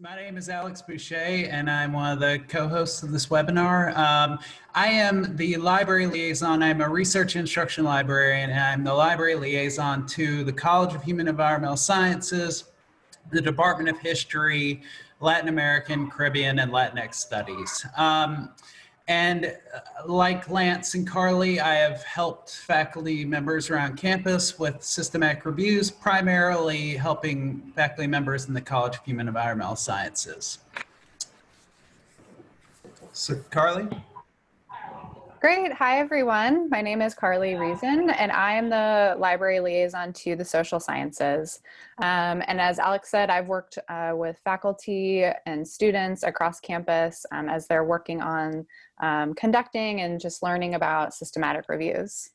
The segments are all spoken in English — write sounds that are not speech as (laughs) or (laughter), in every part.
My name is Alex Boucher, and I'm one of the co-hosts of this webinar. Um, I am the library liaison. I'm a research instruction librarian, and I'm the library liaison to the College of Human Environmental Sciences, the Department of History, Latin American, Caribbean, and Latinx Studies. Um, and uh, like Lance and Carly, I have helped faculty members around campus with systematic reviews, primarily helping faculty members in the College of Human Environmental Sciences. So Carly? Great. Hi, everyone. My name is Carly Reason, and I am the library liaison to the social sciences. Um, and as Alex said, I've worked uh, with faculty and students across campus um, as they're working on um, conducting and just learning about systematic reviews.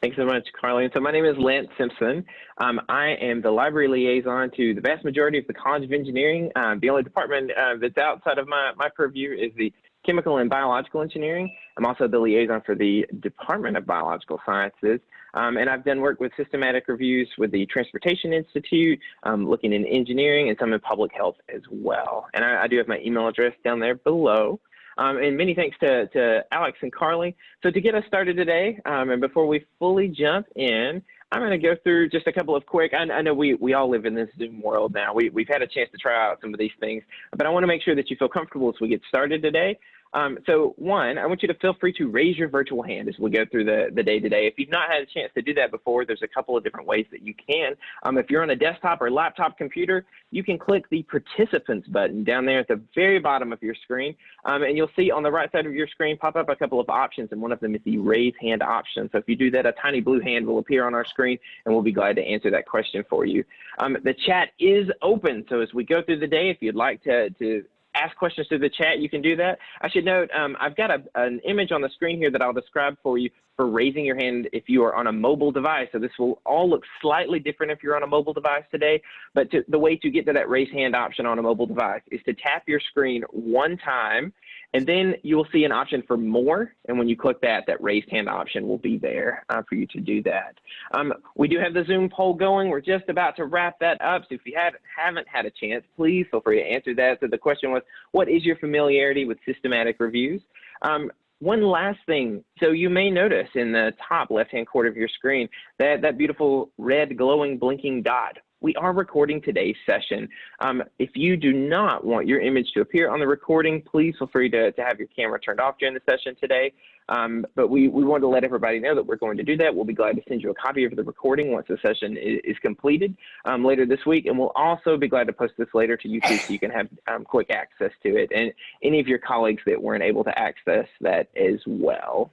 Thanks so much, Carly. So my name is Lance Simpson. Um, I am the library liaison to the vast majority of the College of Engineering. Um, the only department uh, that's outside of my, my purview is the Chemical and Biological Engineering. I'm also the liaison for the Department of Biological Sciences. Um, and I've done work with systematic reviews with the Transportation Institute, um, looking in engineering and some in public health as well. And I, I do have my email address down there below. Um, and many thanks to, to Alex and Carly. So to get us started today, um, and before we fully jump in, I'm going to go through just a couple of quick, I, I, know we, we all live in this Zoom world now. We, we've had a chance to try out some of these things, but I want to make sure that you feel comfortable as we get started today. Um, so one, I want you to feel free to raise your virtual hand as we go through the, the day today. If you've not had a chance to do that before, there's a couple of different ways that you can. Um, if you're on a desktop or laptop computer, you can click the participants button down there at the very bottom of your screen. Um, and you'll see on the right side of your screen pop up a couple of options and one of them is the raise hand option. So if you do that, a tiny blue hand will appear on our screen and we'll be glad to answer that question for you. Um, the chat is open. So as we go through the day, if you'd like to, to ask questions through the chat, you can do that. I should note, um, I've got a, an image on the screen here that I'll describe for you for raising your hand if you are on a mobile device. So this will all look slightly different if you're on a mobile device today, but to, the way to get to that raise hand option on a mobile device is to tap your screen one time and then you will see an option for more. And when you click that, that raised hand option will be there uh, for you to do that. Um, we do have the Zoom poll going. We're just about to wrap that up. So if you have, haven't had a chance, please feel free to answer that. So the question was, what is your familiarity with systematic reviews? Um, one last thing. So you may notice in the top left-hand corner of your screen that that beautiful red glowing blinking dot we are recording today's session. Um, if you do not want your image to appear on the recording, please feel free to, to have your camera turned off during the session today. Um, but we, we wanted to let everybody know that we're going to do that. We'll be glad to send you a copy of the recording once the session is, is completed um, later this week. And we'll also be glad to post this later to YouTube so you can have um, quick access to it and any of your colleagues that weren't able to access that as well.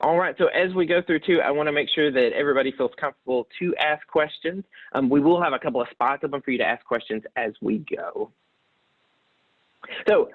All right, so as we go through too, I want to make sure that everybody feels comfortable to ask questions. Um, we will have a couple of spots open for you to ask questions as we go. So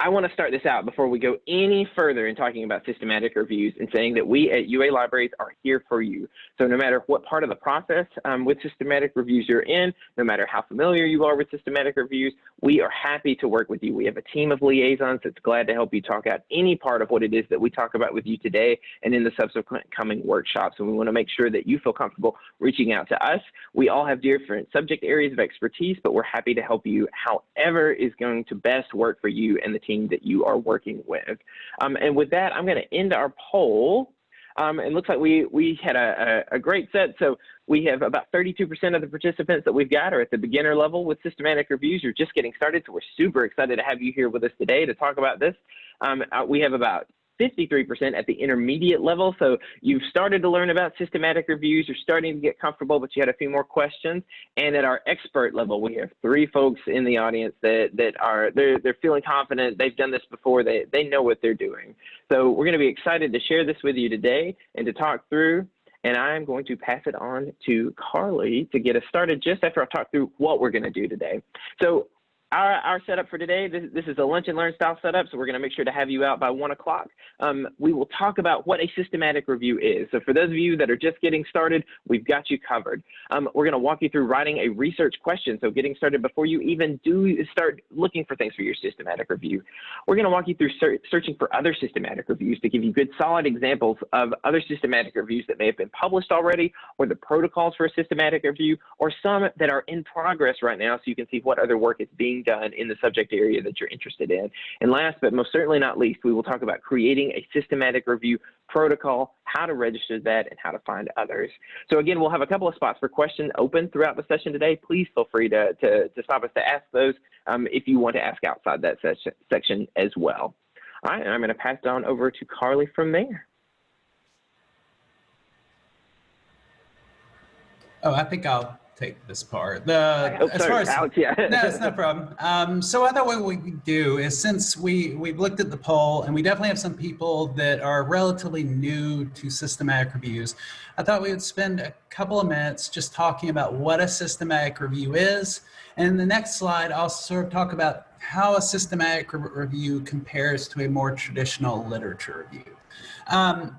I want to start this out before we go any further in talking about systematic reviews and saying that we at UA Libraries are here for you. So no matter what part of the process um, with systematic reviews you're in, no matter how familiar you are with systematic reviews, we are happy to work with you. We have a team of liaisons that's glad to help you talk out any part of what it is that we talk about with you today and in the subsequent coming workshops. And we want to make sure that you feel comfortable reaching out to us. We all have different subject areas of expertise, but we're happy to help you however is going to best work for you and the team that you are working with. Um, and with that, I'm going to end our poll. Um, it looks like we, we had a, a, a, great set. So we have about 32% of the participants that we've got are at the beginner level with systematic reviews. You're just getting started. So we're super excited to have you here with us today to talk about this. Um, uh, we have about 53% at the intermediate level. So you've started to learn about systematic reviews, you're starting to get comfortable, but you had a few more questions. And at our expert level, we have three folks in the audience that, that are, they're, they're feeling confident, they've done this before, they, they know what they're doing. So we're gonna be excited to share this with you today and to talk through and I'm going to pass it on to Carly to get us started just after I talk through what we're going to do today. So our, our setup for today, this, this is a lunch and learn style setup, so we're going to make sure to have you out by one o'clock. Um, we will talk about what a systematic review is. So for those of you that are just getting started, we've got you covered. Um, we're going to walk you through writing a research question, so getting started before you even do start looking for things for your systematic review. We're going to walk you through ser searching for other systematic reviews to give you good solid examples of other systematic reviews that may have been published already, or the protocols for a systematic review, or some that are in progress right now so you can see what other work is being done in the subject area that you're interested in. And last but most certainly not least, we will talk about creating a systematic review protocol, how to register that, and how to find others. So again, we'll have a couple of spots for questions open throughout the session today. Please feel free to, to, to stop us to ask those um, if you want to ask outside that session, section as well. All right, and I'm going to pass on over to Carly from there. Oh, I think I'll take this part. The Oh, as sorry, far as Alex, yeah. no, it's no problem. Um, so I thought what we do is since we we've looked at the poll and we definitely have some people that are relatively new to systematic reviews, I thought we would spend a couple of minutes just talking about what a systematic review is. And in the next slide, I'll sort of talk about how a systematic re review compares to a more traditional literature review. Um,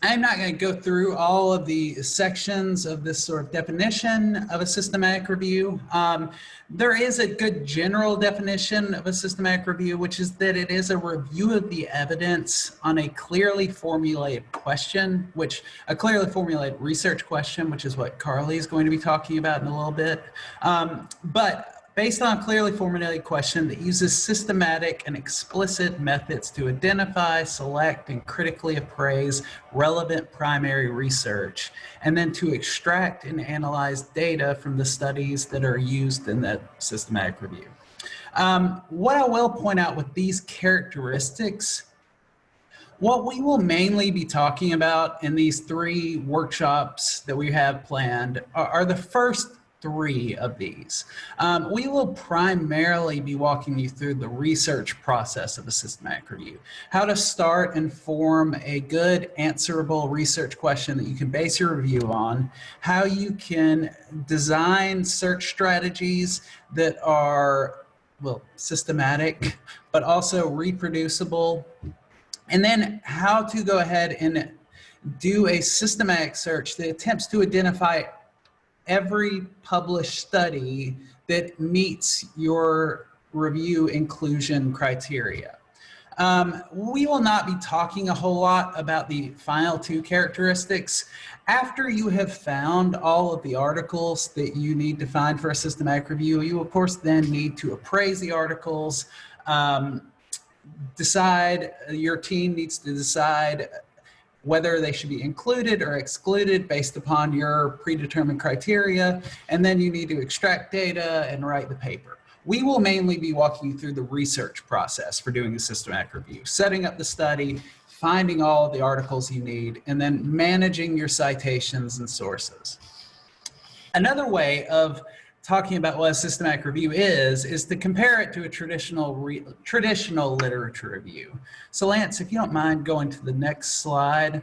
I'm not going to go through all of the sections of this sort of definition of a systematic review. Um, there is a good general definition of a systematic review, which is that it is a review of the evidence on a clearly formulated question, which a clearly formulated research question, which is what Carly is going to be talking about in a little bit. Um, but based on a clearly formulated question that uses systematic and explicit methods to identify, select, and critically appraise relevant primary research, and then to extract and analyze data from the studies that are used in that systematic review. Um, what I will point out with these characteristics what we will mainly be talking about in these three workshops that we have planned are, are the first three of these. Um, we will primarily be walking you through the research process of a systematic review, how to start and form a good answerable research question that you can base your review on, how you can design search strategies that are, well, systematic, but also reproducible, and then how to go ahead and do a systematic search that attempts to identify every published study that meets your review inclusion criteria. Um, we will not be talking a whole lot about the final two characteristics. After you have found all of the articles that you need to find for a systematic review, you of course then need to appraise the articles, um, decide, your team needs to decide whether they should be included or excluded based upon your predetermined criteria, and then you need to extract data and write the paper. We will mainly be walking you through the research process for doing a systematic review, setting up the study, finding all the articles you need, and then managing your citations and sources. Another way of talking about what a systematic review is, is to compare it to a traditional re, traditional literature review. So Lance, if you don't mind going to the next slide.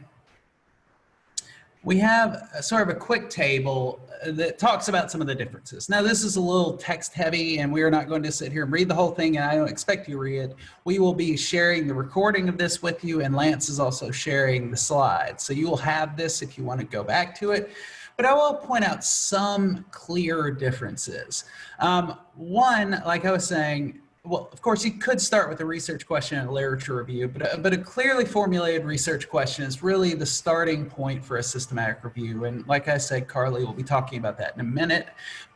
We have a, sort of a quick table that talks about some of the differences. Now this is a little text heavy and we are not going to sit here and read the whole thing and I don't expect you to read it. We will be sharing the recording of this with you and Lance is also sharing the slides. So you will have this if you want to go back to it but I will point out some clear differences. Um, one, like I was saying, well, of course, you could start with a research question and a literature review, but a, but a clearly formulated research question is really the starting point for a systematic review. And like I said, Carly will be talking about that in a minute.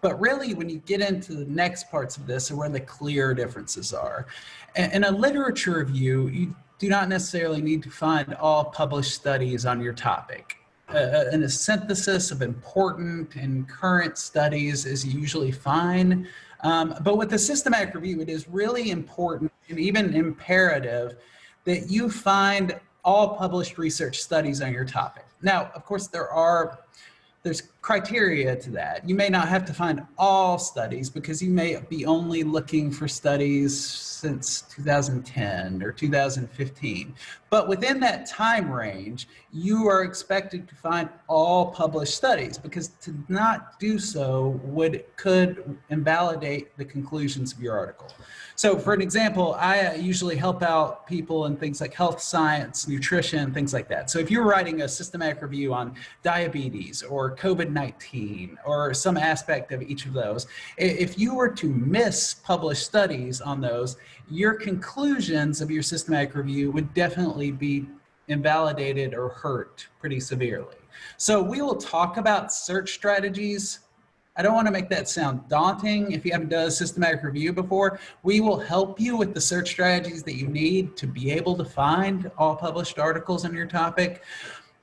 But really, when you get into the next parts of this are where the clear differences are. In a literature review, you do not necessarily need to find all published studies on your topic a, a synthesis of important and current studies is usually fine. Um, but with the systematic review, it is really important and even imperative that you find all published research studies on your topic. Now, of course, there are, there's criteria to that. You may not have to find all studies because you may be only looking for studies since 2010 or 2015. But within that time range, you are expected to find all published studies because to not do so would could invalidate the conclusions of your article. So for an example, I uh, usually help out people in things like health science, nutrition, things like that. So if you're writing a systematic review on diabetes or COVID-19 or some aspect of each of those, if you were to miss published studies on those, your conclusions of your systematic review would definitely be invalidated or hurt pretty severely. So we will talk about search strategies I don't want to make that sound daunting if you haven't done a systematic review before. We will help you with the search strategies that you need to be able to find all published articles on your topic.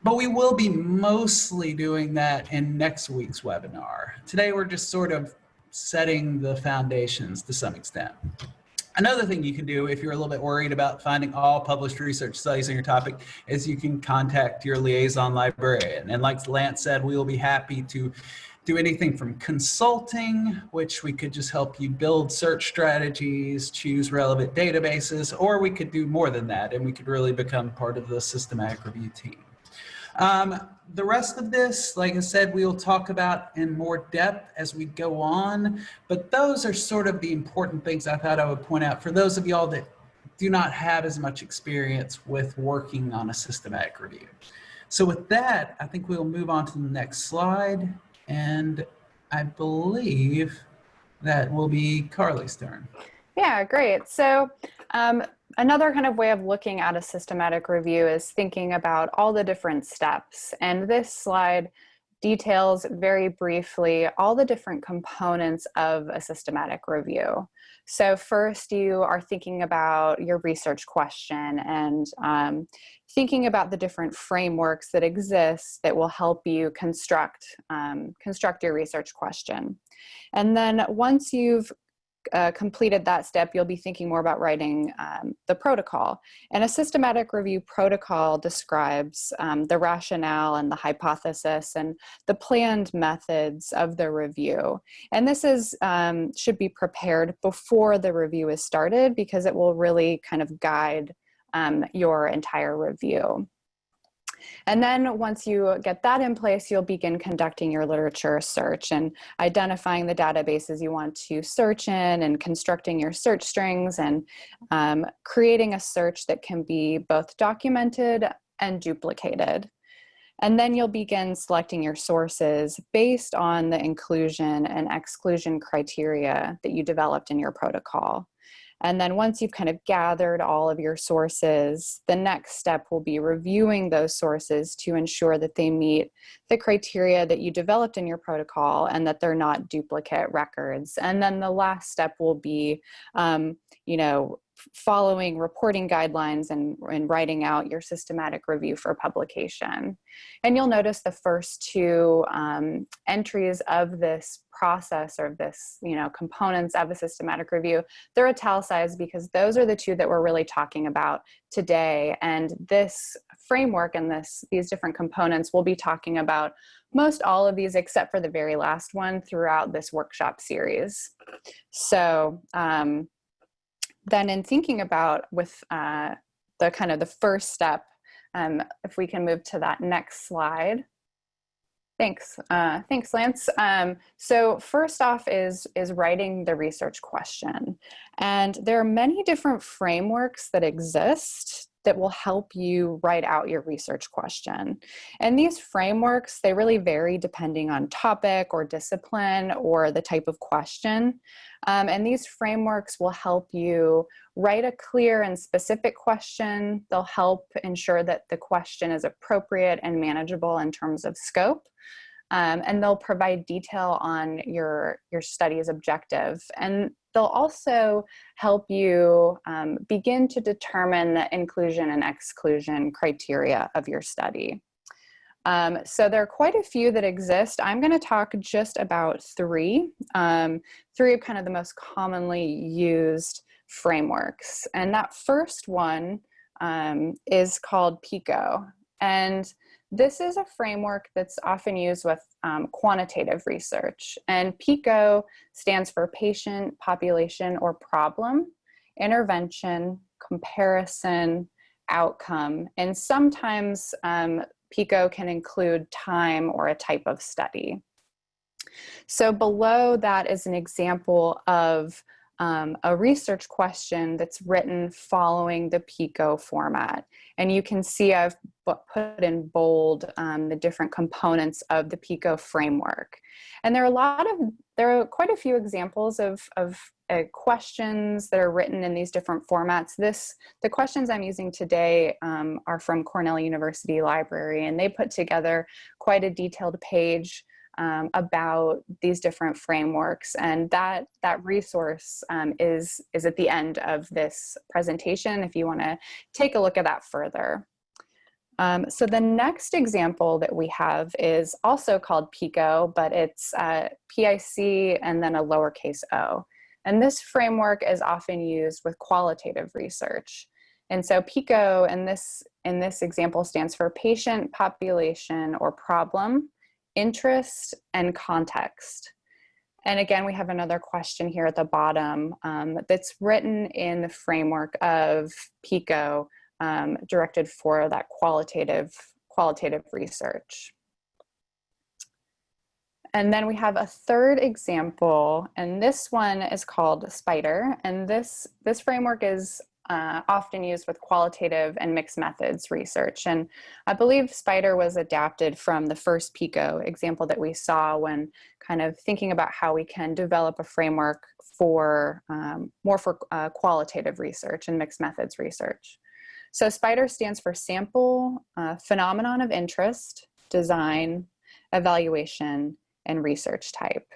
But we will be mostly doing that in next week's webinar. Today we're just sort of setting the foundations to some extent. Another thing you can do if you're a little bit worried about finding all published research studies on your topic is you can contact your liaison librarian. And like Lance said, we will be happy to do anything from consulting, which we could just help you build search strategies, choose relevant databases, or we could do more than that and we could really become part of the systematic review team. Um, the rest of this, like I said, we'll talk about in more depth as we go on, but those are sort of the important things I thought I would point out for those of y'all that do not have as much experience with working on a systematic review. So with that, I think we'll move on to the next slide. And I believe that will be Carly's turn. Yeah, great. So um, another kind of way of looking at a systematic review is thinking about all the different steps. And this slide details very briefly all the different components of a systematic review. So first you are thinking about your research question and um, thinking about the different frameworks that exist that will help you construct, um, construct your research question. And then once you've uh, completed that step, you'll be thinking more about writing um, the protocol. And a systematic review protocol describes um, the rationale and the hypothesis and the planned methods of the review. And this is um, should be prepared before the review is started because it will really kind of guide um, your entire review. And then once you get that in place, you'll begin conducting your literature search and identifying the databases you want to search in and constructing your search strings and um, creating a search that can be both documented and duplicated. And then you'll begin selecting your sources based on the inclusion and exclusion criteria that you developed in your protocol. And then once you've kind of gathered all of your sources, the next step will be reviewing those sources to ensure that they meet the criteria that you developed in your protocol and that they're not duplicate records. And then the last step will be, um, you know, following reporting guidelines and, and writing out your systematic review for publication. And you'll notice the first two um, entries of this process or this, you know, components of a systematic review, they're italicized because those are the two that we're really talking about today. And this framework and this these different components we'll be talking about most all of these except for the very last one throughout this workshop series. So um, then in thinking about with uh, the kind of the first step, um, if we can move to that next slide. Thanks, uh, thanks, Lance. Um, so first off is, is writing the research question. And there are many different frameworks that exist that will help you write out your research question. And these frameworks, they really vary depending on topic or discipline or the type of question. Um, and these frameworks will help you write a clear and specific question. They'll help ensure that the question is appropriate and manageable in terms of scope. Um, and they'll provide detail on your, your study's objective. And they'll also help you um, begin to determine the inclusion and exclusion criteria of your study. Um, so there are quite a few that exist. I'm going to talk just about three, um, three of kind of the most commonly used frameworks. And that first one um, is called PICO. And this is a framework that's often used with um, quantitative research. And PICO stands for patient, population, or problem, intervention, comparison, outcome. And sometimes um, PICO can include time or a type of study. So below that is an example of um, a research question that's written following the PICO format. And you can see I've put in bold um, the different components of the PICO framework. And there are a lot of, there are quite a few examples of, of uh, questions that are written in these different formats. This, the questions I'm using today um, are from Cornell University Library and they put together quite a detailed page um, about these different frameworks and that that resource um, is is at the end of this presentation if you want to take a look at that further. Um, so the next example that we have is also called PICO, but it's uh, PIC and then a lowercase o. And this framework is often used with qualitative research. And so PICO in this, in this example stands for patient, population, or problem interest and context. And again, we have another question here at the bottom um, that's written in the framework of PICO um, directed for that qualitative, qualitative research. And then we have a third example, and this one is called SPIDER. And this, this framework is uh, often used with qualitative and mixed methods research. And I believe SPIDER was adapted from the first PICO example that we saw when kind of thinking about how we can develop a framework for um, more for uh, qualitative research and mixed methods research. So SPIDER stands for sample, uh, phenomenon of interest, design, evaluation, and research type.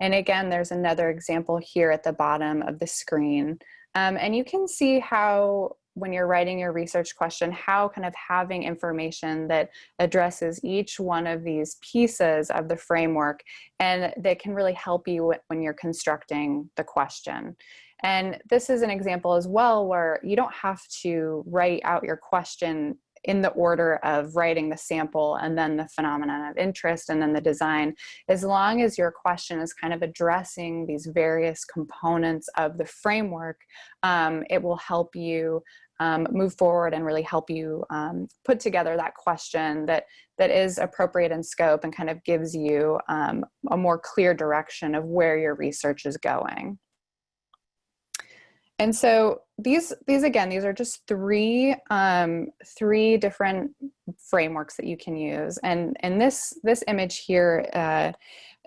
And again, there's another example here at the bottom of the screen um, and you can see how when you're writing your research question, how kind of having information that addresses each one of these pieces of the framework and that can really help you when you're constructing the question. And this is an example as well where you don't have to write out your question in the order of writing the sample and then the phenomenon of interest and then the design, as long as your question is kind of addressing these various components of the framework, um, it will help you um, move forward and really help you um, put together that question that that is appropriate in scope and kind of gives you um, a more clear direction of where your research is going. And so these, these again, these are just three, um, three different frameworks that you can use. And, and this, this image here uh,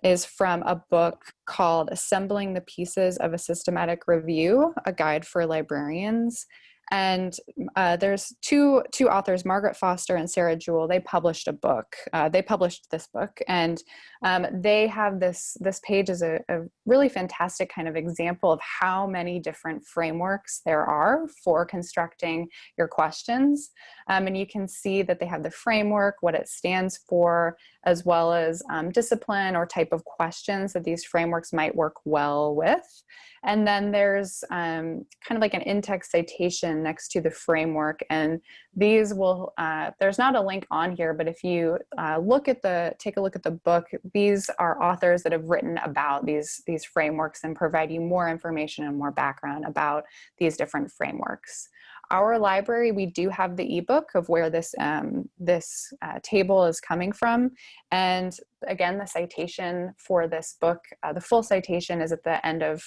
is from a book called Assembling the Pieces of a Systematic Review, a guide for librarians. And uh, there's two two authors, Margaret Foster and Sarah Jewell. They published a book. Uh, they published this book, and um, they have this this page is a, a, really fantastic kind of example of how many different frameworks there are for constructing your questions. Um, and you can see that they have the framework, what it stands for, as well as um, discipline or type of questions that these frameworks might work well with. And then there's um, kind of like an in-text citation next to the framework. And these will, uh, there's not a link on here, but if you uh, look at the, take a look at the book, these are authors that have written about these, these frameworks and provide you more information and more background about these different frameworks our library, we do have the ebook of where this, um, this uh, table is coming from. And again, the citation for this book, uh, the full citation is at the end of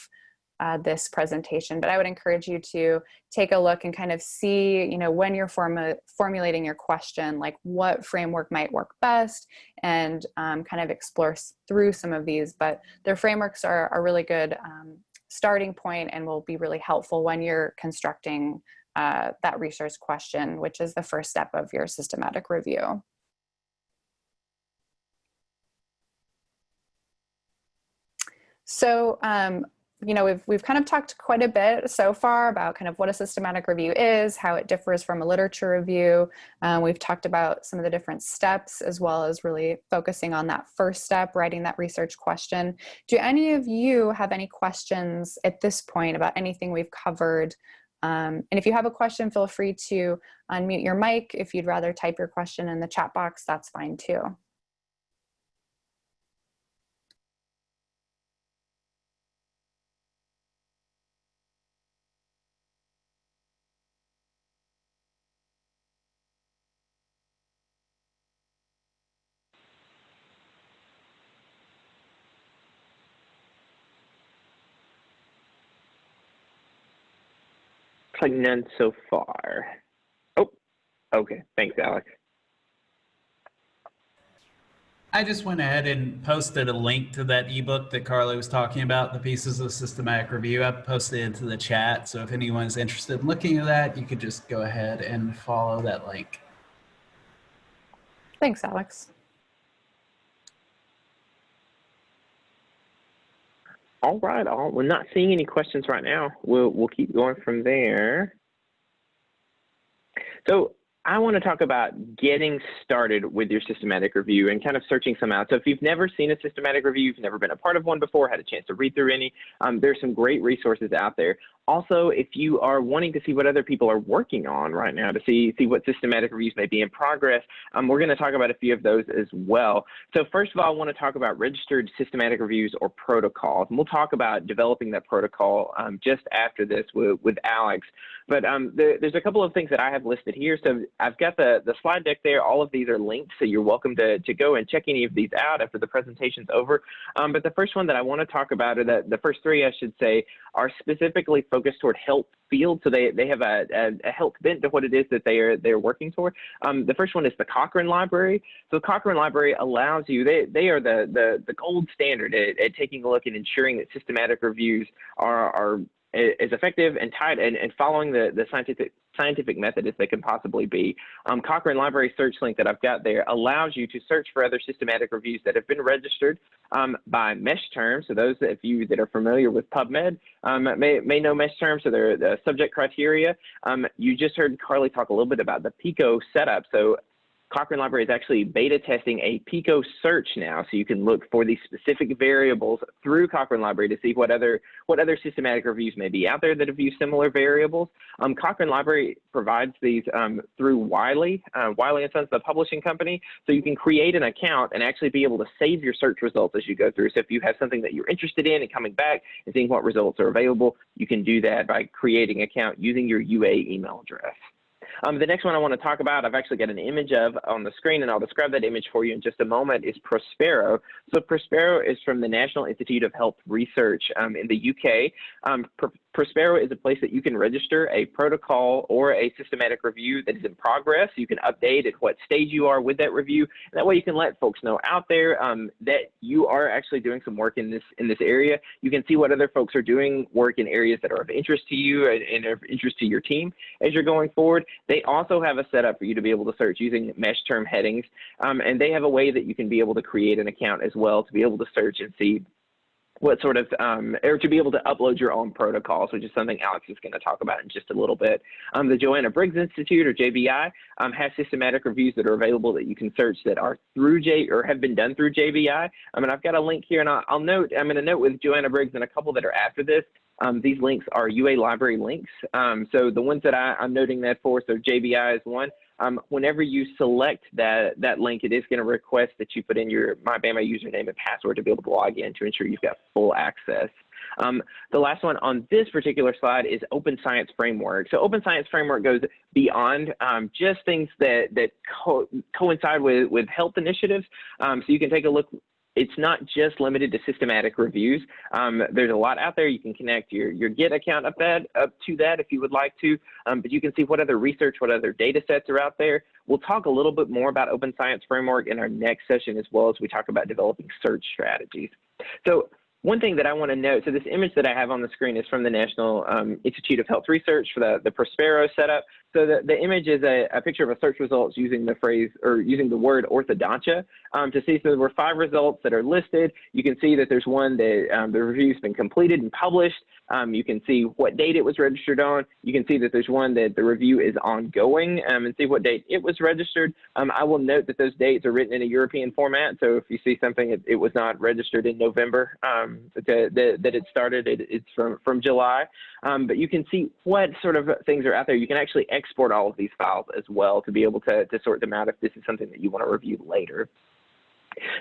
uh, this presentation, but I would encourage you to take a look and kind of see, you know, when you're formu formulating your question, like what framework might work best and um, kind of explore through some of these, but their frameworks are a really good um, starting point and will be really helpful when you're constructing uh, that research question, which is the first step of your systematic review. So um, you know, we've, we've kind of talked quite a bit so far about kind of what a systematic review is, how it differs from a literature review. Um, we've talked about some of the different steps as well as really focusing on that first step, writing that research question. Do any of you have any questions at this point about anything we've covered Um, and if you have a question, feel free to unmute your mic. If you'd rather type your question in the chat box, that's fine too. Looks like none so far. Oh, okay. Thanks, Alex. I just went ahead and posted a link to that ebook that Carly was talking about, the pieces of systematic review. I posted it into the chat. So if anyone's interested in looking at that, you could just go ahead and follow that link. Thanks, Alex. All right, all we're not seeing any questions right now. We'll we'll keep going from there. So I want to talk about getting started with your systematic review and kind of searching some out. So if you've never seen a systematic review, you've never been a part of one before, had a chance to read through any, um, there's some great resources out there. Also, if you are wanting to see what other people are working on right now to see, see what systematic reviews may be in progress, um, we're going to talk about a few of those as well. So first of all, I want to talk about registered systematic reviews or protocols. And we'll talk about developing that protocol um, just after this with, with Alex. But um, the, there's a couple of things that I have listed here. So I've got the, the slide deck there. All of these are linked, so you're welcome to, to go and check any of these out after the presentation's over. Um, but the first one that I want to talk about, or the, the first three, I should say, are specifically focused toward health field. So they, they have a, a, a health bent to what it is that they are they're working toward. Um, the first one is the Cochrane Library. So the Cochrane Library allows you, they, they are the, the, the gold standard at, at taking a look and ensuring that systematic reviews are, are as effective and tied and, and following the, the scientific scientific method as they can possibly be. Um, Cochrane Library search link that I've got there allows you to search for other systematic reviews that have been registered um, by MESH terms. So those of you that are familiar with PubMed um, may, may know MESH terms, so they're the subject criteria. Um, you just heard Carly talk a little bit about the PICO setup. So Cochrane Library is actually beta testing a PICO search now, so you can look for these specific variables through Cochrane Library to see what other what other systematic reviews may be out there that have used similar variables. Um, Cochrane Library provides these um, through Wiley, uh, Wiley and Sons, the publishing company, so you can create an account and actually be able to save your search results as you go through. So if you have something that you're interested in and coming back and seeing what results are available, you can do that by creating an account using your UA email address. Um, the next one I want to talk about, I've actually got an image of on the screen, and I'll describe that image for you in just a moment, is Prospero. So Prospero is from the National Institute of Health Research um, in the UK. Um, Prospero is a place that you can register a protocol or a systematic review that is in progress. You can update at what stage you are with that review. And that way you can let folks know out there um, that you are actually doing some work in this in this area. You can see what other folks are doing work in areas that are of interest to you and, and of interest to your team as you're going forward. They also have a setup for you to be able to search using mesh term headings. Um, and they have a way that you can be able to create an account as well to be able to search and see what sort of, um, or to be able to upload your own protocols, which is something Alex is going to talk about in just a little bit. Um, the Joanna Briggs Institute, or JBI, um, has systematic reviews that are available that you can search that are through J, or have been done through JBI. I mean, I've got a link here, and I'll, I'll note, I'm going to note with Joanna Briggs and a couple that are after this, um, these links are UA library links. Um, so the ones that I, am noting that for, so JBI is one. Um, whenever you select that, that link, it is going to request that you put in your MyBama username and password to be able to log in to ensure you've got full access. Um, the last one on this particular slide is Open Science Framework. So Open Science Framework goes beyond um, just things that, that co coincide with, with health initiatives. Um, so you can take a look it's not just limited to systematic reviews. Um, there's a lot out there. You can connect your, your Git account up, that, up to that if you would like to, um, but you can see what other research, what other data sets are out there. We'll talk a little bit more about Open Science Framework in our next session as well as we talk about developing search strategies. So one thing that I want to note, so this image that I have on the screen is from the National um, Institute of Health Research for the, the Prospero setup. So the, the image is a, a picture of a search results using the phrase or using the word orthodontia um, to see. So there were five results that are listed. You can see that there's one that um, the review's been completed and published. Um, you can see what date it was registered on. You can see that there's one that the review is ongoing um, and see what date it was registered. Um, I will note that those dates are written in a European format. So if you see something, it, it was not registered in November um, that, that, that, it started, it, it's from, from July. But you can see what sort of things are out there. You can actually export all of these files as well to be able to, to sort them out if this is something that you want to review later.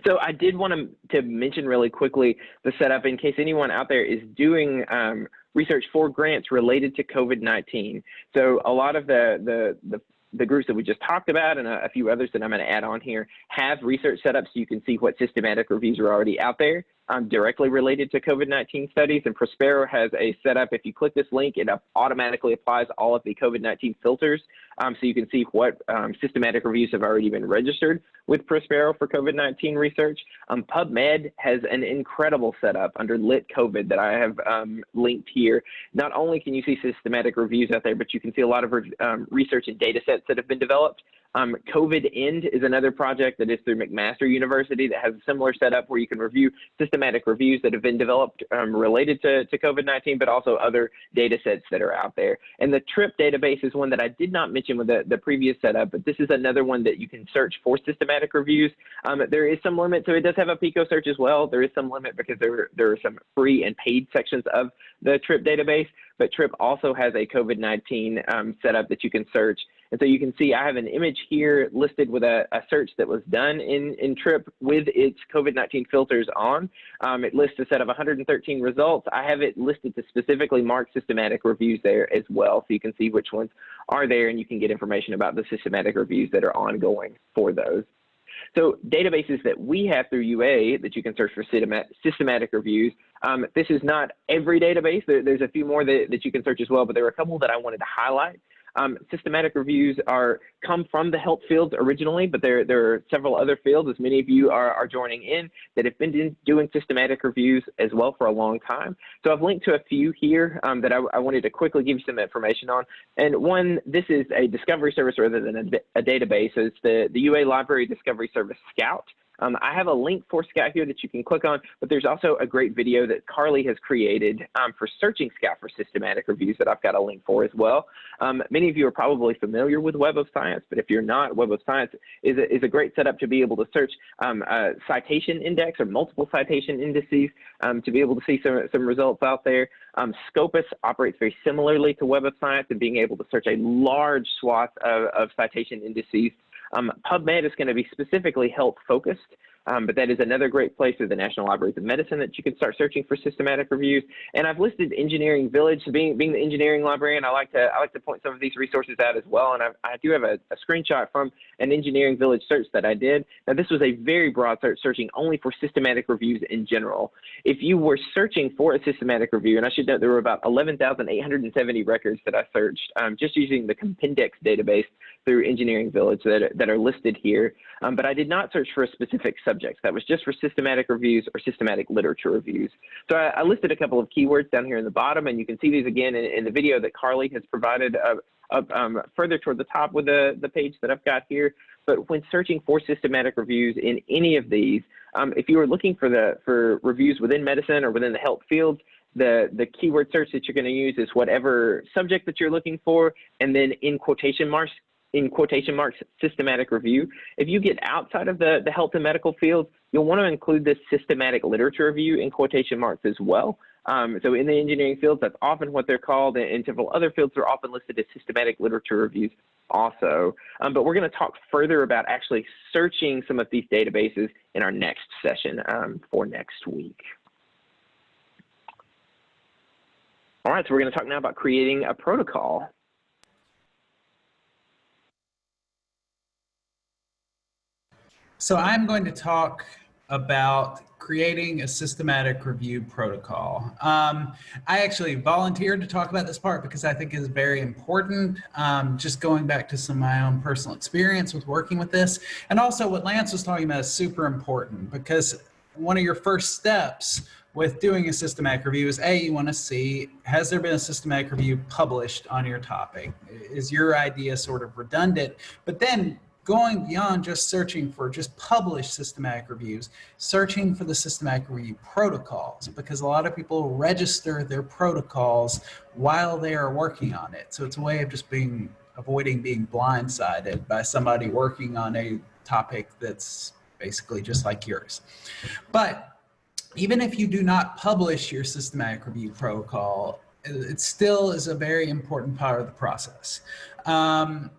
So I did want to, to mention really quickly the setup in case anyone out there is doing um, research for grants related to COVID-19. So a lot of the, the, the the groups that we just talked about and a, a few others that I'm going to add on here have research setups so you can see what systematic reviews are already out there um, directly related to COVID-19 studies. And Prospero has a setup. If you click this link, it automatically applies all of the COVID-19 filters. Um, so you can see what um, systematic reviews have already been registered with Prospero for COVID-19 research. Um, PubMed has an incredible setup under Lit COVID that I have um, linked here. Not only can you see systematic reviews out there, but you can see a lot of um, research and data sets that have been developed. Um, COVID End is another project that is through McMaster University that has a similar setup where you can review systematic reviews that have been developed um, related to, to COVID-19, but also other data sets that are out there. And the TRIP database is one that I did not mention with the, the previous setup, but this is another one that you can search for systematic reviews. Um, there is some limit, so it does have a PICO search as well. There is some limit because there, there are some free and paid sections of the TRIP database, but TRIP also has a COVID-19 um, setup that you can search and so you can see I have an image here listed with a, a search that was done in, in TRIP with its COVID-19 filters on. Um, it lists a set of 113 results. I have it listed to specifically mark systematic reviews there as well. So you can see which ones are there and you can get information about the systematic reviews that are ongoing for those. So databases that we have through UA that you can search for systematic reviews. Um, this is not every database. There, there's a few more that, that you can search as well, but there are a couple that I wanted to highlight. Um, systematic reviews are come from the health fields originally, but there, there are several other fields, as many of you are, are joining in, that have been doing systematic reviews as well for a long time. So I've linked to a few here um, that I, I, wanted to quickly give you some information on. And one, this is a discovery service rather than a, a database. So it's the, the UA Library Discovery Service Scout. Um, I have a link for Scout here that you can click on, but there's also a great video that Carly has created um, for searching Scout for systematic reviews that I've got a link for as well. Um, many of you are probably familiar with Web of Science, but if you're not, Web of Science is a, is a great setup to be able to search um, a citation index or multiple citation indices um, to be able to see some, some results out there. Um, Scopus operates very similarly to Web of Science and being able to search a large swath of, of citation indices um, PubMed is going to be specifically health focused, um, but that is another great place through the National Libraries of Medicine that you can start searching for systematic reviews. And I've listed Engineering Village. So being, being the engineering librarian, I like to I like to point some of these resources out as well. And I, I do have a, a, screenshot from an Engineering Village search that I did. Now this was a very broad search, searching only for systematic reviews in general. If you were searching for a systematic review, and I should note there were about 11,870 records that I searched um, just using the Compendex database through Engineering Village that, that are listed here. Um, but I did not search for a specific subject. That was just for systematic reviews or systematic literature reviews. So I, I listed a couple of keywords down here in the bottom, and you can see these again in, in the video that Carly has provided up um, further toward the top with the, the page that I've got here. But when searching for systematic reviews in any of these, um, if you are looking for the for reviews within medicine or within the health fields, the, the keyword search that you're going to use is whatever subject that you're looking for, and then in quotation marks, in quotation marks, systematic review. If you get outside of the, the health and medical field, you'll want to include this systematic literature review in quotation marks as well. Um, so in the engineering fields, that's often what they're called. And in several other fields, they're often listed as systematic literature reviews also. Um, but we're going to talk further about actually searching some of these databases in our next session um, for next week. All right, so we're going to talk now about creating a protocol. So I'm going to talk about creating a systematic review protocol. Um, I actually volunteered to talk about this part because I think is very important. Um, just going back to some of my own personal experience with working with this. And also what Lance was talking about is super important because one of your first steps with doing a systematic review is A, you want to see, has there been a systematic review published on your topic? Is your idea sort of redundant? But then going beyond just searching for just published systematic reviews, searching for the systematic review protocols, because a lot of people register their protocols while they are working on it. So it's a way of just being, avoiding being blindsided by somebody working on a topic that's basically just like yours. But even if you do not publish your systematic review protocol, it still is a very important part of the process. Um,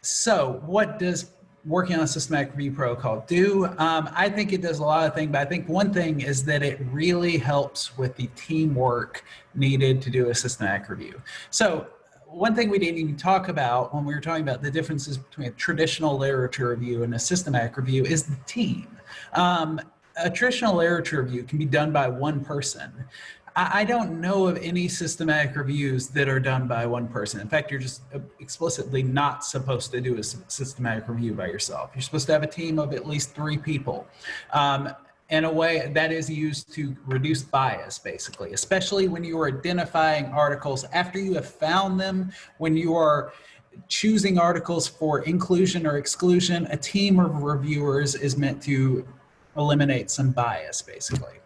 so what does working on a systematic review protocol do? Um, I think it does a lot of things, but I think one thing is that it really helps with the teamwork needed to do a systematic review. So one thing we didn't even talk about when we were talking about the differences between a traditional literature review and a systematic review is the team. Um, a traditional literature review can be done by one person. I, don't know of any systematic reviews that are done by one person. In fact, you're just uh, explicitly not supposed to do a systematic review by yourself. You're supposed to have a team of at least three people. Um, in a way that is used to reduce bias, basically, especially when you are identifying articles after you have found them, when you are choosing articles for inclusion or exclusion, a team of reviewers is meant to eliminate some bias, basically.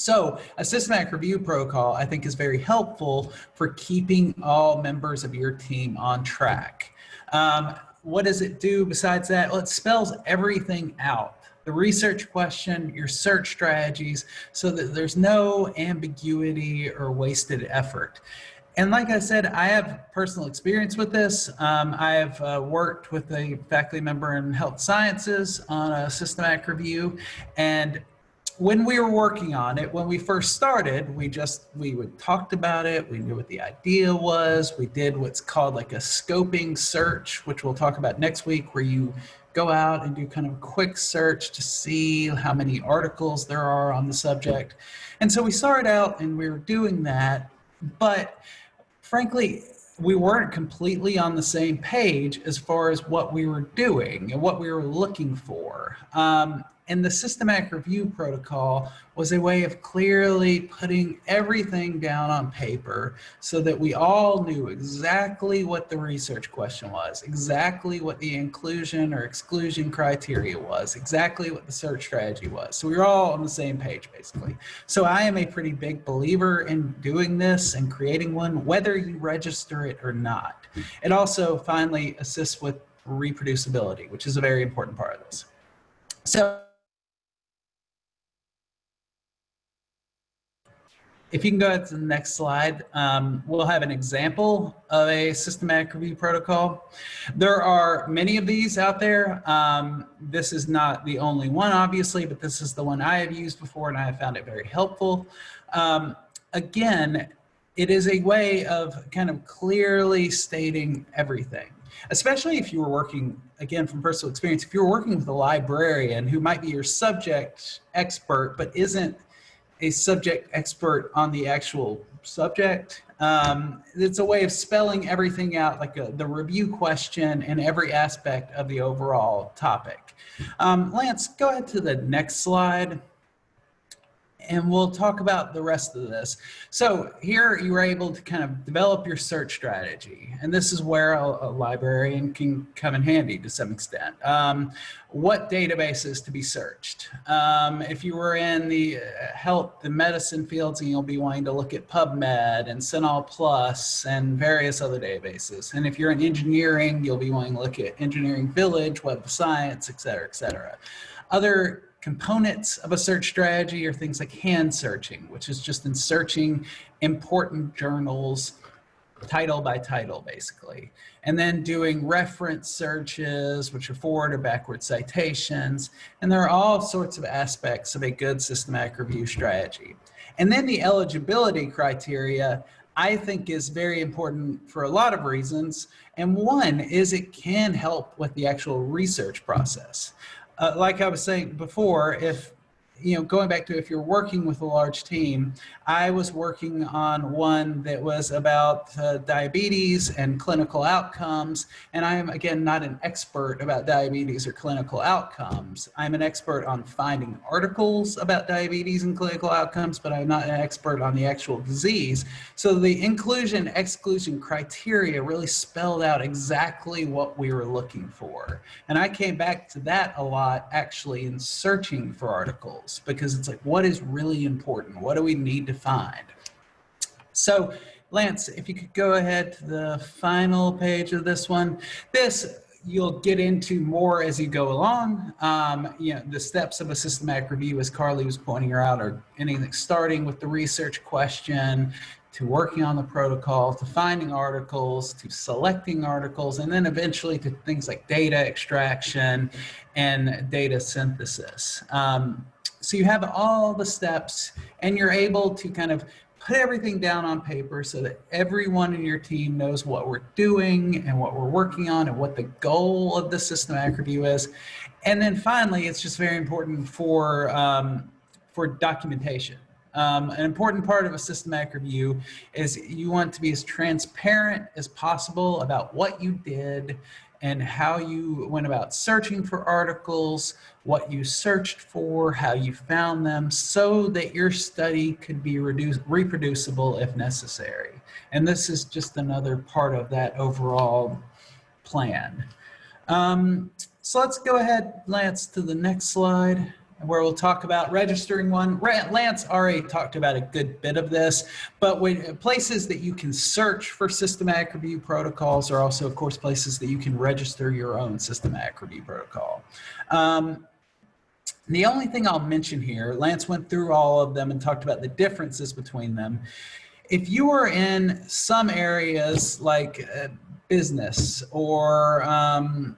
So a systematic review protocol, I think, is very helpful for keeping all members of your team on track. Um, what does it do besides that? Well, it spells everything out. The research question, your search strategies, so that there's no ambiguity or wasted effort. And like I said, I have personal experience with this. Um, I have uh, worked with a faculty member in health sciences on a systematic review. And when we were working on it, when we first started, we just, we would talked about it. We knew what the idea was. We did what's called like a scoping search, which we'll talk about next week, where you go out and do kind of a quick search to see how many articles there are on the subject. And so we started out and we were doing that, but frankly, we weren't completely on the same page as far as what we were doing and what we were looking for. Um, and the systematic review protocol was a way of clearly putting everything down on paper so that we all knew exactly what the research question was, exactly what the inclusion or exclusion criteria was, exactly what the search strategy was. So we were all on the same page, basically. So I am a pretty big believer in doing this and creating one, whether you register it or not. It also finally assists with reproducibility, which is a very important part of this. So If you can go to the next slide, um, we'll have an example of a systematic review protocol. There are many of these out there. Um, this is not the only one, obviously, but this is the one I have used before and I have found it very helpful. Um, again, it is a way of kind of clearly stating everything, especially if you were working, again, from personal experience, if you're working with a librarian who might be your subject expert, but isn't a subject expert on the actual subject. Um, it's a way of spelling everything out, like a, the review question and every aspect of the overall topic. Um, Lance, go ahead to the next slide and we'll talk about the rest of this. So here you were able to kind of develop your search strategy. And this is where a, a librarian can come in handy to some extent. Um, what databases to be searched? Um, if you were in the uh, health, the medicine fields, and you'll be wanting to look at PubMed and CINAHL Plus and various other databases. And if you're in engineering, you'll be wanting to look at Engineering Village, Web of Science, et cetera, et cetera. Other components of a search strategy are things like hand searching, which is just in searching important journals title by title, basically. And then doing reference searches, which are forward or backward citations. And there are all sorts of aspects of a good systematic review strategy. And then the eligibility criteria, I think is very important for a lot of reasons. And one is it can help with the actual research process uh, like I was saying before, if you know, going back to if you're working with a large team, I was working on one that was about uh, diabetes and clinical outcomes. And I am, again, not an expert about diabetes or clinical outcomes. I'm an expert on finding articles about diabetes and clinical outcomes, but I'm not an expert on the actual disease. So the inclusion exclusion criteria really spelled out exactly what we were looking for. And I came back to that a lot actually in searching for articles because it's like, what is really important? What do we need to find? So Lance, if you could go ahead to the final page of this one. This you'll get into more as you go along. Um, you know, the steps of a systematic review, as Carly was pointing out, are anything starting with the research question, to working on the protocol, to finding articles, to selecting articles, and then eventually to things like data extraction and data synthesis. Um, so you have all the steps and you're able to kind of put everything down on paper so that everyone in your team knows what we're doing and what we're working on and what the goal of the systematic review is. And then finally, it's just very important for, um, for documentation. Um, an important part of a systematic review is you want to be as transparent as possible about what you did and how you went about searching for articles, what you searched for, how you found them, so that your study could be reproducible if necessary. And this is just another part of that overall plan. Um, so let's go ahead, Lance, to the next slide where we'll talk about registering one. Lance already talked about a good bit of this, but when places that you can search for systematic review protocols are also, of course, places that you can register your own systematic review protocol. Um, the only thing I'll mention here, Lance went through all of them and talked about the differences between them. If you are in some areas like uh, business or um,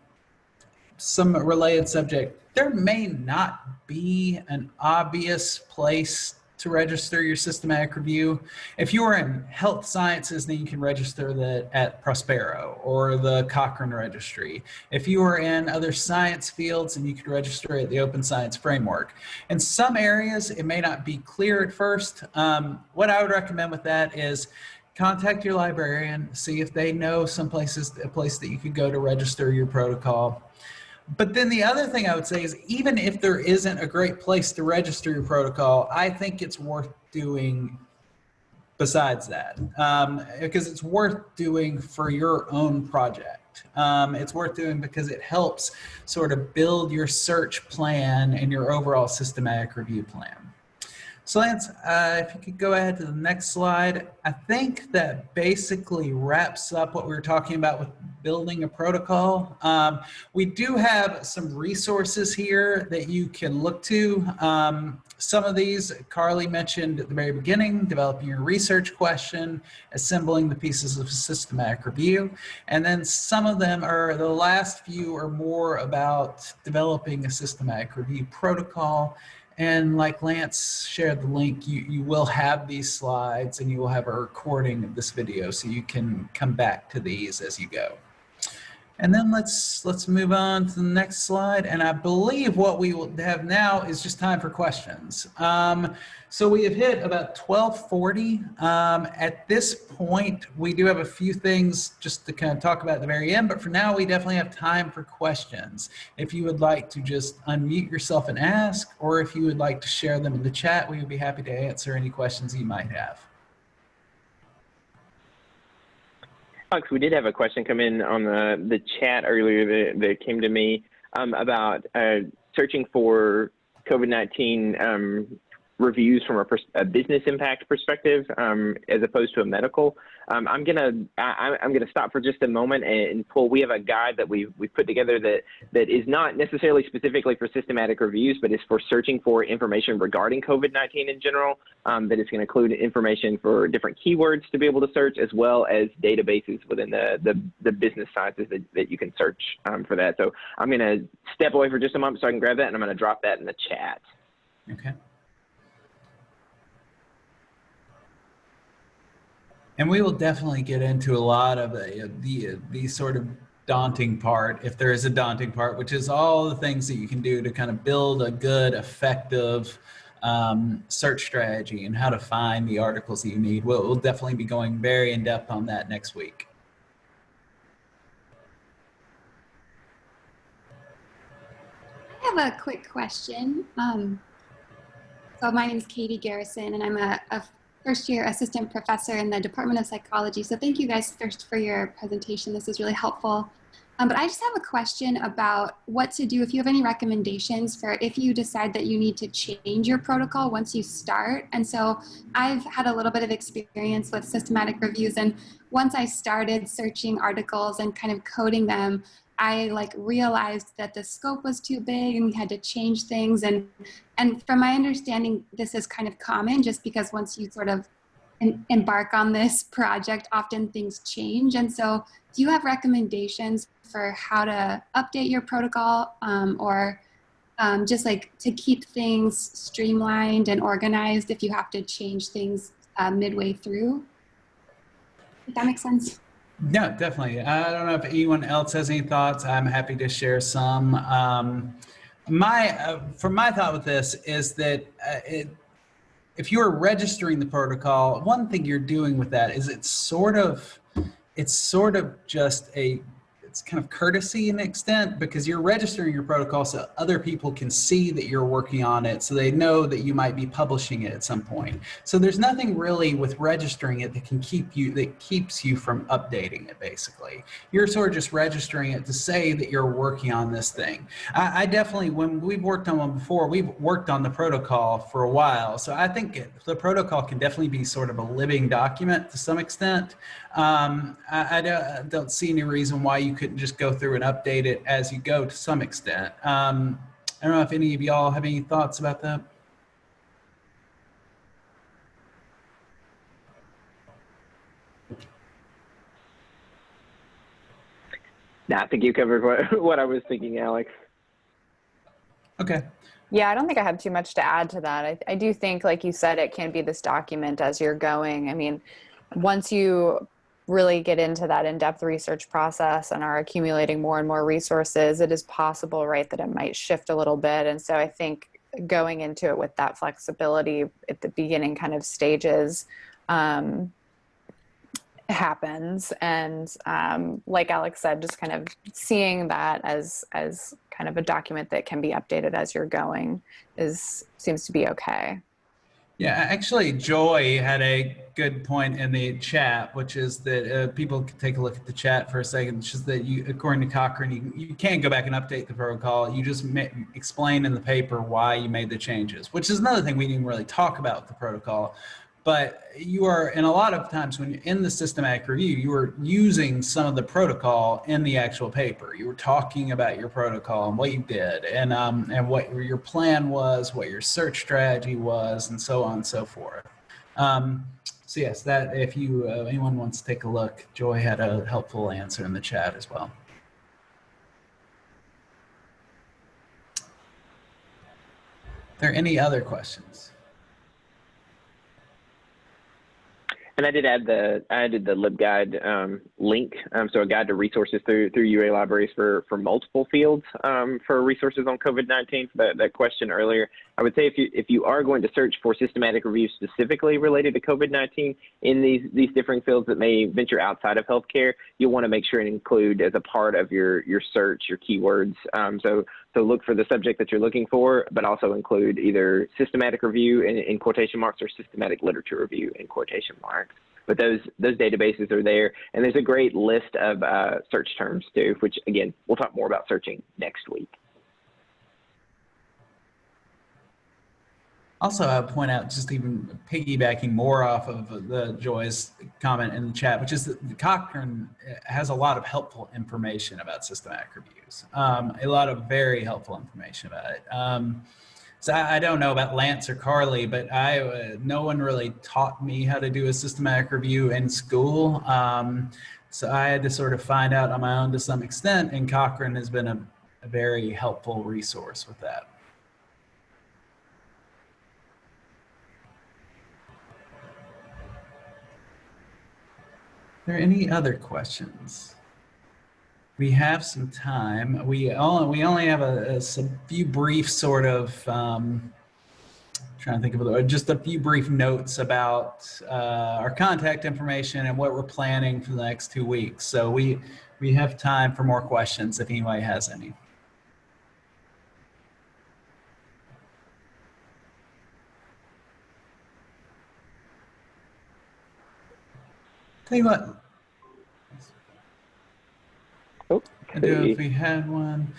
some related subject, there may not be an obvious place to register your systematic review. If you are in health sciences, then you can register that at Prospero or the Cochrane Registry. If you are in other science fields, then you can register at the Open Science Framework. In some areas, it may not be clear at first. Um, what I would recommend with that is contact your librarian, see if they know some places, a place that you could go to register your protocol. But then the other thing I would say is even if there isn't a great place to register your protocol, I think it's worth doing besides that um, because it's worth doing for your own project. Um, it's worth doing because it helps sort of build your search plan and your overall systematic review plan. So Lance, uh, if you could go ahead to the next slide. I think that basically wraps up what we were talking about with building a protocol. Um, we do have some resources here that you can look to. Um, some of these Carly mentioned at the very beginning, developing your research question, assembling the pieces of systematic review. And then some of them are, the last few are more about developing a systematic review protocol and like Lance shared the link, you, you will have these slides and you will have a recording of this video so you can come back to these as you go. And then let's let's move on to the next slide. And I believe what we will have now is just time for questions. Um, so we have hit about 1240. Um, at this point, we do have a few things just to kind of talk about at the very end, but for now we definitely have time for questions. If you would like to just unmute yourself and ask, or if you would like to share them in the chat, we would be happy to answer any questions you might have. We did have a question come in on the, the chat earlier that, that came to me um, about uh, searching for COVID-19 um, reviews from a, a, business impact perspective um, as opposed to a medical. Um, I'm gonna I, am gonna stop for just a moment and pull. We have a guide that we we put together that that is not necessarily specifically for systematic reviews, but is for searching for information regarding COVID-19 in general. Um, that is going to include information for different keywords to be able to search, as well as databases within the the, the business sciences that, that you can search um, for that. So I'm going to step away for just a moment so I can grab that, and I'm going to drop that in the chat. Okay. And we will definitely get into a lot of the, the these sort of daunting part, if there is a daunting part, which is all the things that you can do to kind of build a good, effective um, search strategy and how to find the articles that you need. We'll, we'll definitely be going very in depth on that next week. I have a quick question. Um, so my name is Katie Garrison, and I'm a, a, first year assistant professor in the Department of Psychology. So thank you guys first for your presentation. This is really helpful. Um, but I just have a question about what to do if you have any recommendations for if you decide that you need to change your protocol once you start. And so I've had a little bit of experience with systematic reviews. And once I started searching articles and kind of coding them, I like realized that the scope was too big and we had to change things. And, and from my understanding, this is kind of common just because once you sort of embark on this (laughs) project, often things change. And so do you have recommendations for how to update your protocol um, or um, just like to keep things streamlined and organized if you have to change things uh, midway through? If that makes sense. No, definitely. I don't know if anyone else has any thoughts. I'm happy to share some. Um, my, uh, from my thought with this is that uh, it, if you're registering the protocol, one thing you're doing with that is it's sort of, it's sort of just a it's kind of courtesy in extent because you're registering your protocol so other people can see that you're working on it so they know that you might be publishing it at some point. So there's nothing really with registering it that can keep you, that keeps you from updating it basically. You're sort of just registering it to say that you're working on this thing. I, I definitely, when we've worked on one before, we've worked on the protocol for a while. So I think the protocol can definitely be sort of a living document to some extent. Um, I, I, don't, I, don't, see any reason why you couldn't just go through and update it as you go to some extent. Um, I don't know if any of y'all have any thoughts about that. No, I think you covered what, (laughs) what I was thinking, Alex. Okay. Yeah, I don't think I have too much to add to that. I, I do think, like you said, it can be this document as you're going. I mean, once you really get into that in-depth research process and are accumulating more and more resources, it is possible, right, that it might shift a little bit. And so I think going into it with that flexibility at the beginning kind of stages um, happens. And um, like Alex said, just kind of seeing that as as kind of a document that can be updated as you're going is seems to be okay. Yeah, actually, Joy had a good point in the chat, which is that uh, people can take a look at the chat for a second. It's just that you, according to Cochrane, you, you can't go back and update the protocol. You just explain in the paper why you made the changes, which is another thing we didn't really talk about with the protocol but you are, and a lot of times when you're in the systematic review, you are using some of the protocol in the actual paper. You were talking about your protocol and what you did and, um, and what your plan was, what your search strategy was, and so on and so forth. Um, so yes, that if you, uh, anyone wants to take a look, Joy had a helpful answer in the chat as well. Are there any other questions? And I did add the I added the LibGuide um, link, um, so a guide to resources through through UA libraries for for multiple fields um, for resources on COVID-19. For that, that question earlier, I would say if you if you are going to search for systematic reviews specifically related to COVID-19 in these these different fields that may venture outside of healthcare, you'll want to make sure and include as a part of your your search your keywords. Um, so so look for the subject that you're looking for, but also include either systematic review in, in quotation marks or systematic literature review in quotation marks. But those those databases are there, and there's a great list of uh, search terms too, which again we'll talk more about searching next week. Also, I point out, just even piggybacking more off of the Joy's comment in the chat, which is that Cochrane has a lot of helpful information about systematic reviews, um, a lot of very helpful information about it. Um, so I, I, don't know about Lance or Carly, but I uh, no one really taught me how to do a systematic review in school. Um, so I had to sort of find out on my own to some extent, and Cochrane has been a, a very helpful resource with that. There any other questions? we have some time. We only we only have a, a few brief sort of um, trying to think of it, just a few brief notes about uh, our contact information and what we're planning for the next two weeks. So we we have time for more questions if anybody has any. You what, Oh, I do if we had one.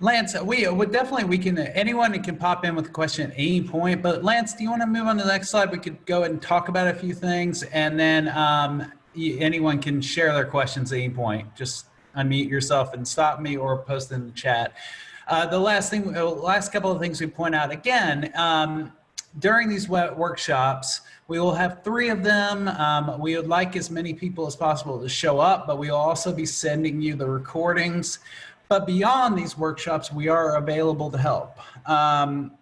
Lance, we would definitely, we can, anyone can pop in with a question at any point, but Lance, do you want to move on to the next slide? We could go ahead and talk about a few things and then um, anyone can share their questions at any point. Just unmute yourself and stop me or post in the chat. Uh, the last thing, uh, last couple of things we point out again, um, during these workshops, we will have three of them. Um, we would like as many people as possible to show up, but we will also be sending you the recordings. But beyond these workshops, we are available to help. Um,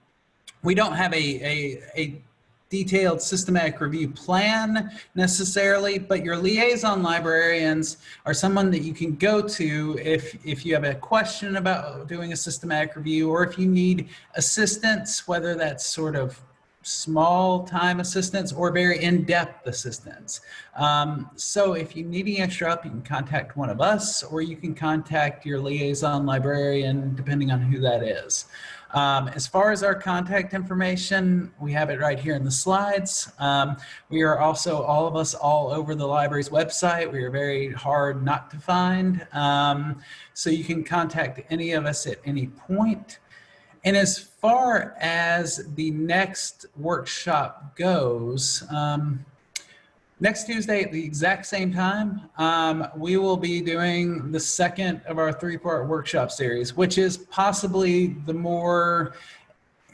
we don't have a, a, a detailed systematic review plan necessarily, but your liaison librarians are someone that you can go to if, if you have a question about doing a systematic review or if you need assistance, whether that's sort of small time assistance or very in-depth assistance. Um, so if you need any extra help, you can contact one of us or you can contact your liaison librarian, depending on who that is. Um, as far as our contact information, we have it right here in the slides. Um, we are also, all of us, all over the library's website. We are very hard not to find. Um, so you can contact any of us at any point. And as far as the next workshop goes, um, next Tuesday at the exact same time, um, we will be doing the second of our three-part workshop series, which is possibly the more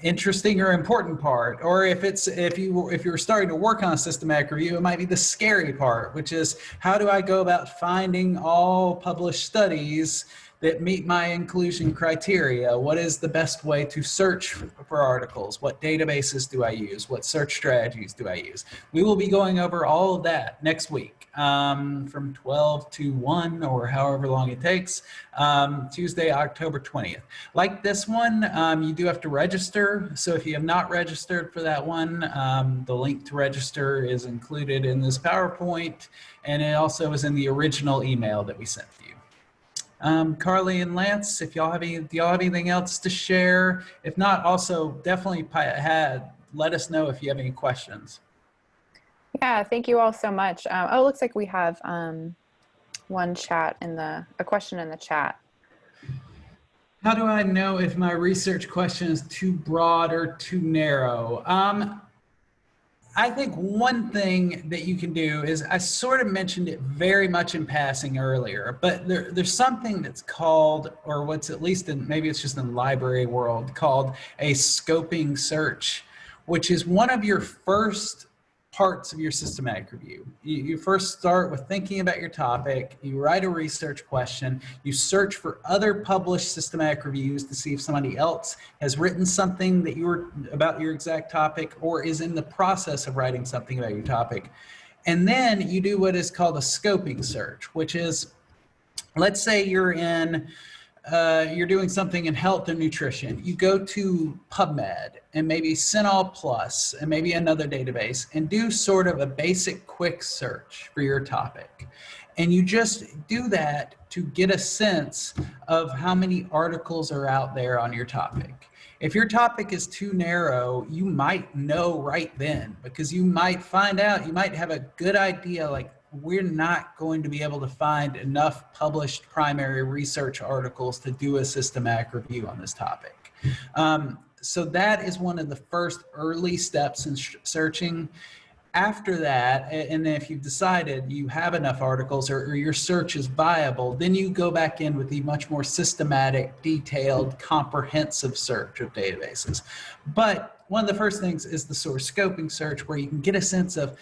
interesting or important part or if it's if you if you're starting to work on a systematic review it might be the scary part which is how do i go about finding all published studies that meet my inclusion criteria what is the best way to search for articles what databases do i use what search strategies do i use we will be going over all of that next week um, from 12 to 1 or however long it takes um, tuesday october 20th like this one, um, you do have to register. So if you have not registered for that one, um, the link to register is included in this PowerPoint, and it also is in the original email that we sent you. Um, Carly and Lance, if y'all have any, do y'all have anything else to share? If not, also definitely had, let us know if you have any questions. Yeah, thank you all so much. Um, oh, it looks like we have um, one chat in the, a question in the chat. How do I know if my research question is too broad or too narrow? Um, I think one thing that you can do is I sort of mentioned it very much in passing earlier, but there, there's something that's called, or what's at least in maybe it's just in the library world called a scoping search, which is one of your first parts of your systematic review. You, you, first start with thinking about your topic, you write a research question, you search for other published systematic reviews to see if somebody else has written something that you were about your exact topic or is in the process of writing something about your topic. And then you do what is called a scoping search, which is, let's say you're in uh, you're doing something in health and nutrition, you go to PubMed and maybe CINAHL Plus and maybe another database and do sort of a basic quick search for your topic. And you just do that to get a sense of how many articles are out there on your topic. If your topic is too narrow, you might know right then because you might find out, you might have a good idea like we're not going to be able to find enough published primary research articles to do a systematic review on this topic. Um, so that is one of the first early steps in searching. After that, and if you've decided you have enough articles or, or your search is viable, then you go back in with the much more systematic, detailed, comprehensive search of databases. But one of the first things is the source scoping search where you can get a sense of,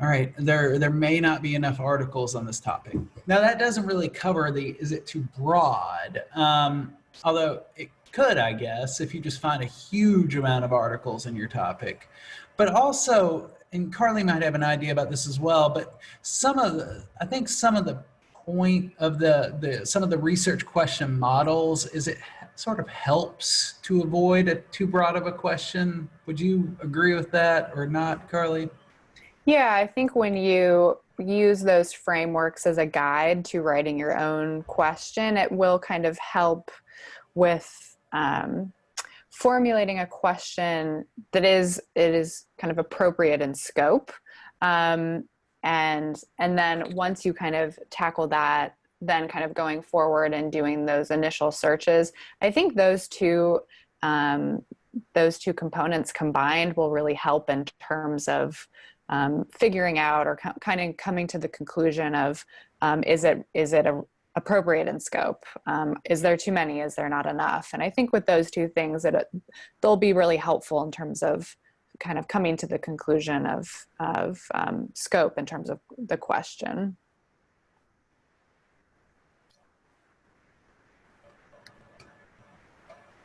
all right, there, there may not be enough articles on this topic. Now that doesn't really cover the, is it too broad? Um, although it could, I guess, if you just find a huge amount of articles in your topic. But also, and Carly might have an idea about this as well, but some of the, I think some of the point of the, the some of the research question models is it sort of helps to avoid a too broad of a question. Would you agree with that or not, Carly? Yeah, I think when you use those frameworks as a guide to writing your own question, it will kind of help with um, formulating a question that is it is kind of appropriate in scope. Um, and and then once you kind of tackle that, then kind of going forward and doing those initial searches, I think those two um, those two components combined will really help in terms of um, figuring out or kind of coming to the conclusion of um, is it is it a, appropriate in scope? Um, is there too many? Is there not enough? And I think with those two things, that it, they'll be really helpful in terms of kind of coming to the conclusion of of um, scope in terms of the question.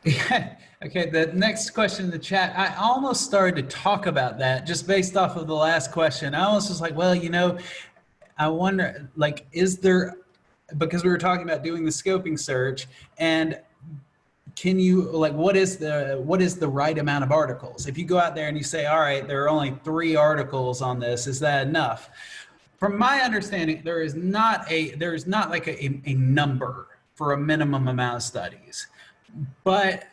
Yeah. (laughs) Okay. The next question in the chat, I almost started to talk about that just based off of the last question. I almost was like, well, you know, I wonder, like, is there, because we were talking about doing the scoping search and can you like what is the what is the right amount of articles if you go out there and you say all right there are only three articles on this is that enough from my understanding there is not a there is not like a, a number for a minimum amount of studies but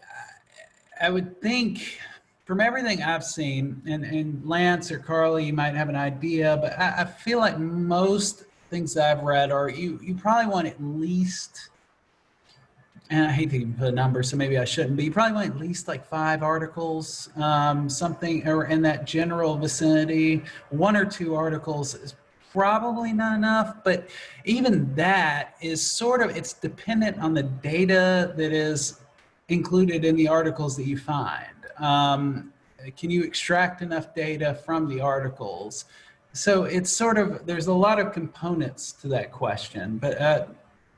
I would think from everything I've seen, and, and Lance or Carly, you might have an idea, but I, I feel like most things I've read are you, you probably want at least, and I hate to even put a number, so maybe I shouldn't, but you probably want at least like five articles, um, something or in that general vicinity. One or two articles is probably not enough, but even that is sort of, it's dependent on the data that is included in the articles that you find? Um, can you extract enough data from the articles? So it's sort of, there's a lot of components to that question, but uh,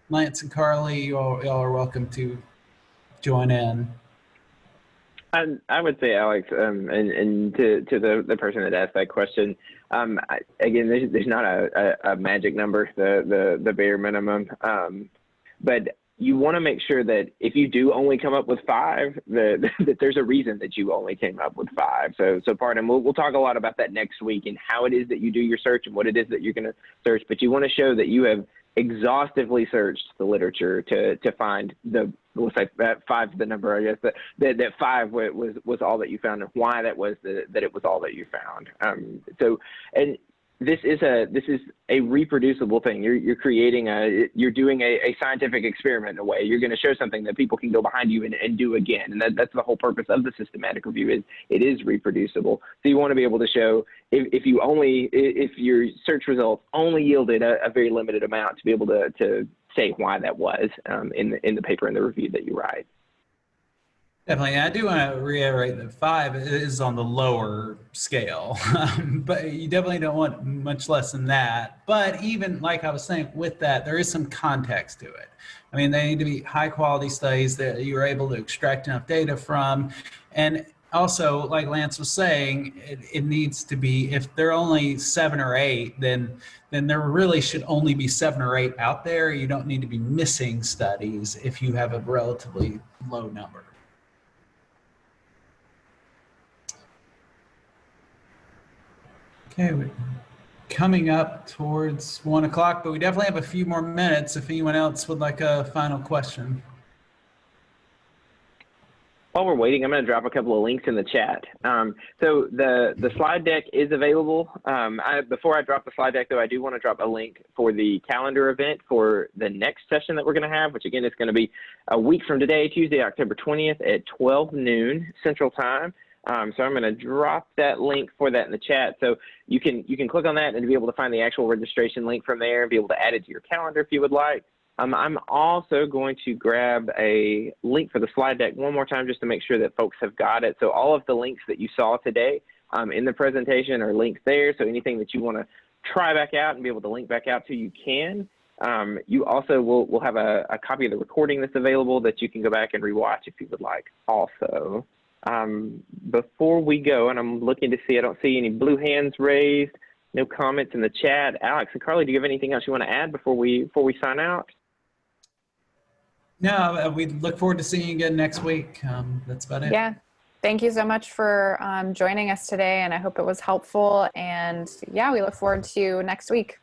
Lance and Carly, you all, you all are welcome to join in. I, I would say, Alex, um, and, and to, to the, the person that asked that question, um, I, again, there's, there's not a, a, a, magic number, the, the, the bare minimum. Um, but you want to make sure that if you do only come up with five, that, (laughs) that there's a reason that you only came up with five. So, so pardon, we'll, we'll talk a lot about that next week and how it is that you do your search and what it is that you're going to search. But you want to show that you have exhaustively searched the literature to, to find the, let's say that five the number, I guess, that, that, that five was, was all that you found and why that was the, that it was all that you found. Um, so, and this is a this is a reproducible thing. You're you're creating a you're doing a, a scientific experiment in a way. You're going to show something that people can go behind you and, and do again. And that, that's the whole purpose of the systematic review is it is reproducible. So you want to be able to show if, if you only if your search results only yielded a, a very limited amount to be able to to say why that was um, in the in the paper in the review that you write. Definitely. I do want to reiterate that five is on the lower scale, (laughs) but you definitely don't want much less than that. But even like I was saying, with that, there is some context to it. I mean, they need to be high quality studies that you're able to extract enough data from. And also, like Lance was saying, it, it needs to be, if there are only seven or eight, then then there really should only be seven or eight out there. You don't need to be missing studies if you have a relatively low number. Okay, we're coming up towards one o'clock, but we definitely have a few more minutes if anyone else would like a final question. While we're waiting, I'm going to drop a couple of links in the chat. Um, so the, the slide deck is available. Um, I, before I drop the slide deck, though, I do want to drop a link for the calendar event for the next session that we're going to have, which again is going to be a week from today, Tuesday, October 20th at 12 noon Central Time. Um, so I'm going to drop that link for that in the chat. So you can you can click on that and be able to find the actual registration link from there and be able to add it to your calendar if you would like. Um, I'm also going to grab a link for the slide deck one more time just to make sure that folks have got it. So all of the links that you saw today um, in the presentation are links there. So anything that you want to try back out and be able to link back out to, you can. Um, you also will, will have a, a, copy of the recording that's available that you can go back and rewatch if you would like also. Um, before we go, and I'm looking to see, I don't see any blue hands raised. No comments in the chat. Alex and Carly, do you have anything else you want to add before we before we sign out? No, uh, we look forward to seeing you again next week. Um, that's about it. Yeah. Thank you so much for um, joining us today, and I hope it was helpful. And yeah, we look forward to next week.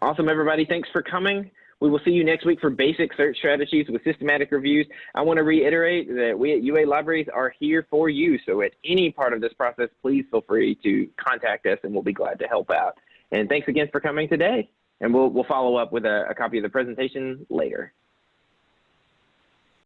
Awesome, everybody. Thanks for coming. We will see you next week for basic search strategies with systematic reviews. I want to reiterate that we at UA Libraries are here for you. So at any part of this process, please feel free to contact us and we'll be glad to help out. And thanks again for coming today. And we'll, we'll follow up with a, a copy of the presentation later.